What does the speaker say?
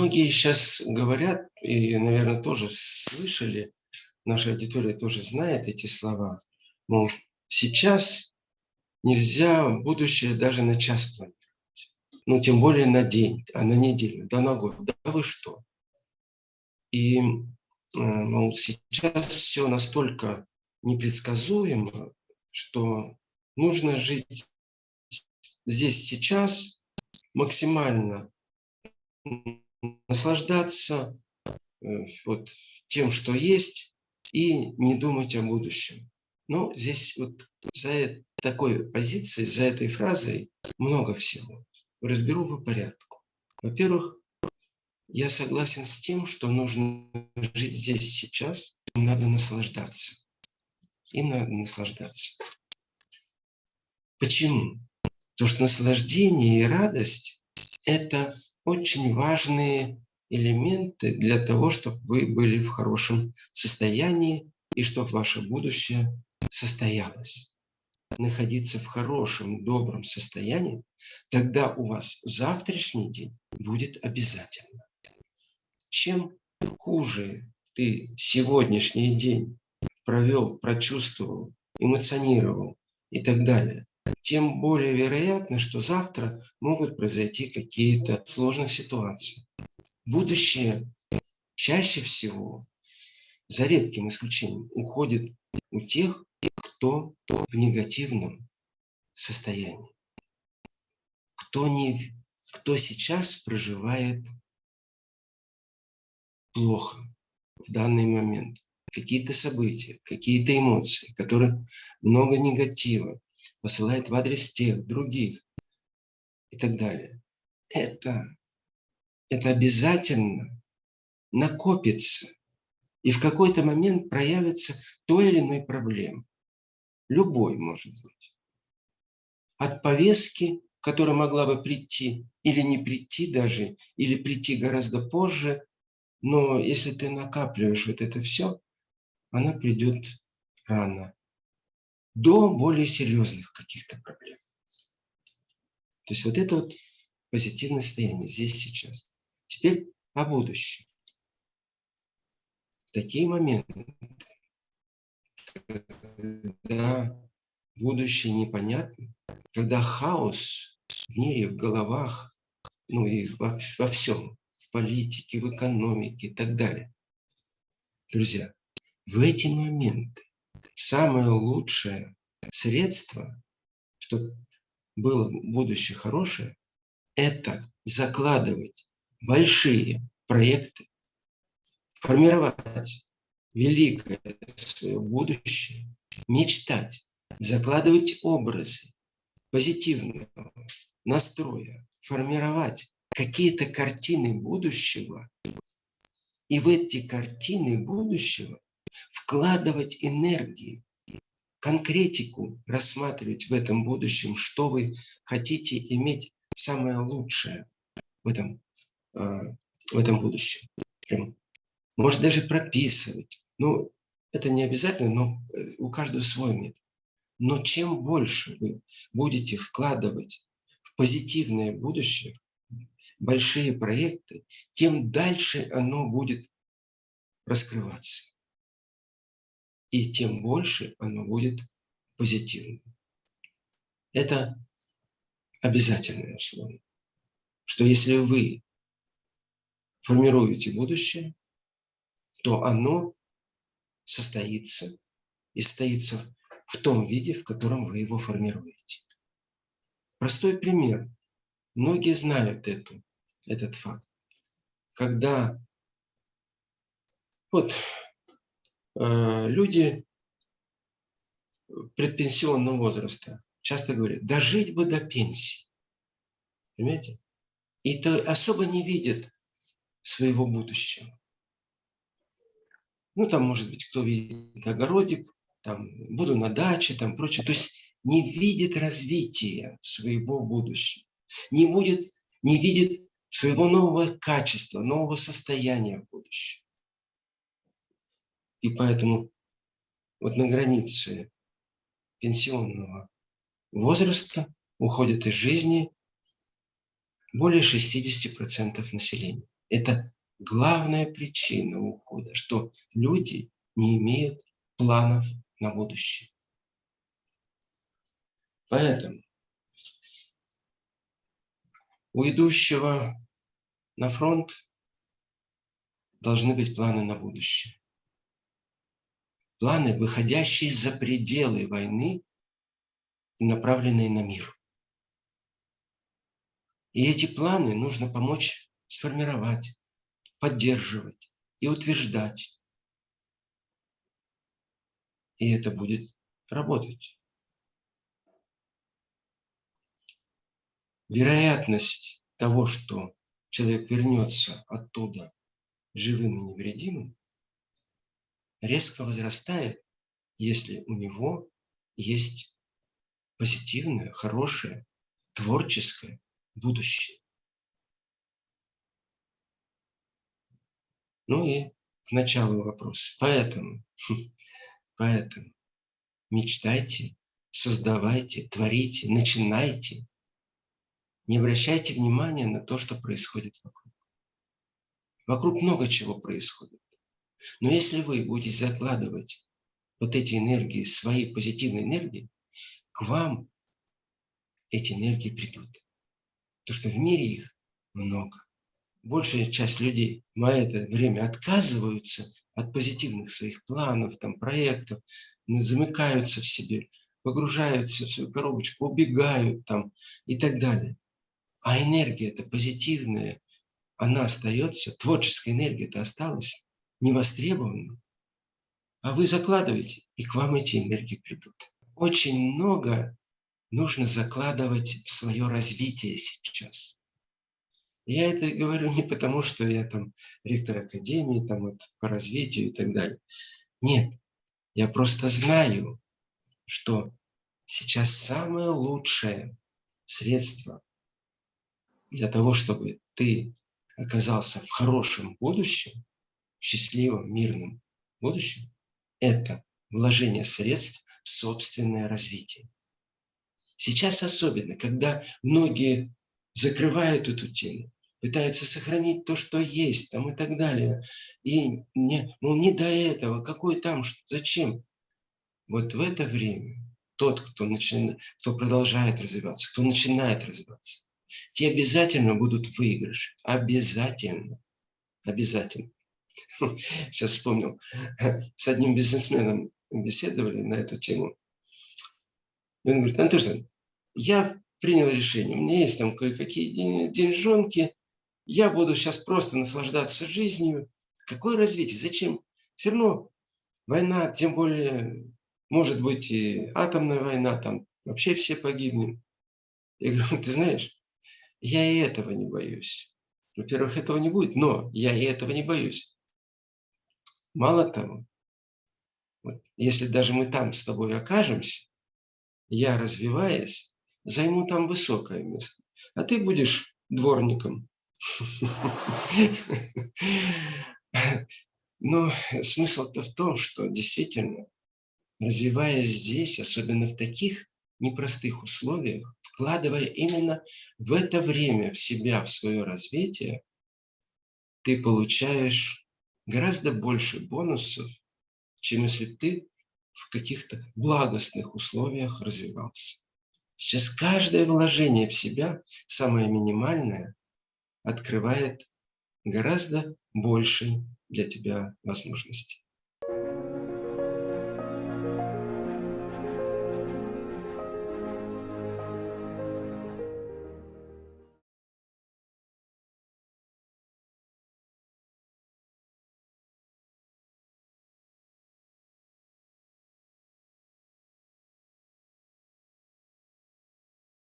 Многие сейчас говорят, и, наверное, тоже слышали, наша аудитория тоже знает эти слова, мол, сейчас нельзя будущее даже на час планировать. Ну, тем более на день, а на неделю, да на год. Да вы что? И э, мол, сейчас все настолько непредсказуемо, что нужно жить здесь сейчас, максимально наслаждаться э, вот тем, что есть, и не думать о будущем. Но здесь вот за такой позицией, за этой фразой много всего. Разберу по порядку. Во-первых, я согласен с тем, что нужно жить здесь сейчас, им надо наслаждаться. Им надо наслаждаться. Почему? Потому что наслаждение и радость – это очень важные элементы для того, чтобы вы были в хорошем состоянии и чтобы ваше будущее состоялось. Находиться в хорошем, добром состоянии, тогда у вас завтрашний день будет обязательно. Чем хуже ты сегодняшний день провел, прочувствовал, эмоционировал и так далее, тем более вероятно, что завтра могут произойти какие-то сложные ситуации. Будущее чаще всего, за редким исключением, уходит у тех, кто в негативном состоянии. Кто, не, кто сейчас проживает плохо в данный момент. Какие-то события, какие-то эмоции, которые много негатива, посылает в адрес тех, других и так далее. Это, это обязательно накопится и в какой-то момент проявится той или иной проблемы. Любой может быть. От повестки, которая могла бы прийти или не прийти даже, или прийти гораздо позже, но если ты накапливаешь вот это все, она придет рано до более серьезных каких-то проблем. То есть вот это вот позитивное состояние здесь сейчас. Теперь о будущем. В такие моменты, когда будущее непонятно, когда хаос в мире, в головах, ну и во, во всем, в политике, в экономике и так далее. Друзья, в эти моменты самое лучшее средство, чтобы было будущее хорошее, это закладывать большие проекты, формировать великое свое будущее, мечтать, закладывать образы позитивного настроя, формировать какие-то картины будущего, и в эти картины будущего вкладывать энергии, конкретику рассматривать в этом будущем, что вы хотите иметь самое лучшее в этом, а, в этом будущем. Может даже прописывать. Ну, это не обязательно, но э, у каждого свой метод. Но чем больше вы будете вкладывать в позитивное будущее, большие проекты, тем дальше оно будет раскрываться и тем больше оно будет позитивным. Это обязательное условие, что если вы формируете будущее, то оно состоится и состоится в том виде, в котором вы его формируете. Простой пример. Многие знают эту, этот факт. Когда вот люди предпенсионного возраста часто говорят, дожить бы до пенсии. Понимаете? И то особо не видят своего будущего. Ну, там, может быть, кто видит огородик, там, буду на даче, там, прочее. То есть не видит развития своего будущего. Не, будет, не видит своего нового качества, нового состояния в будущем. И поэтому вот на границе пенсионного возраста уходит из жизни более 60% населения. Это главная причина ухода, что люди не имеют планов на будущее. Поэтому у идущего на фронт должны быть планы на будущее. Планы, выходящие за пределы войны и направленные на мир. И эти планы нужно помочь сформировать, поддерживать и утверждать. И это будет работать. Вероятность того, что человек вернется оттуда живым и невредимым, резко возрастает, если у него есть позитивное, хорошее, творческое будущее. Ну и к началу вопрос. Поэтому, поэтому мечтайте, создавайте, творите, начинайте. Не обращайте внимания на то, что происходит вокруг. Вокруг много чего происходит. Но если вы будете закладывать вот эти энергии, свои позитивные энергии, к вам эти энергии придут. То, что в мире их много. Большая часть людей в это время отказываются от позитивных своих планов, там, проектов, замыкаются в себе, погружаются в свою коробочку, убегают там и так далее. А энергия это позитивная, она остается, творческая энергия это осталась невостребованным, а вы закладываете, и к вам эти энергии придут. Очень много нужно закладывать в свое развитие сейчас. Я это говорю не потому, что я там ректор академии там, вот, по развитию и так далее. Нет, я просто знаю, что сейчас самое лучшее средство для того, чтобы ты оказался в хорошем будущем, счастливом, мирном будущем, это вложение средств в собственное развитие. Сейчас особенно, когда многие закрывают эту тему, пытаются сохранить то, что есть, там и так далее. И не, ну не до этого, какой там, зачем? Вот в это время тот, кто, начинает, кто продолжает развиваться, кто начинает развиваться, те обязательно будут в выигрыше. Обязательно. Обязательно. Сейчас вспомнил, с одним бизнесменом беседовали на эту тему. И он говорит, Антошин, я принял решение, у меня есть там кое-какие деньжонки, я буду сейчас просто наслаждаться жизнью. Какое развитие? Зачем? Все равно война, тем более, может быть и атомная война, там вообще все погибнем. Я говорю, ты знаешь, я и этого не боюсь. Во-первых, этого не будет, но я и этого не боюсь. Мало того, вот, если даже мы там с тобой окажемся, я, развиваясь, займу там высокое место, а ты будешь дворником. Но смысл-то в том, что действительно, развиваясь здесь, особенно в таких непростых условиях, вкладывая именно в это время в себя, в свое развитие, ты получаешь гораздо больше бонусов, чем если ты в каких-то благостных условиях развивался. Сейчас каждое вложение в себя, самое минимальное, открывает гораздо больше для тебя возможностей.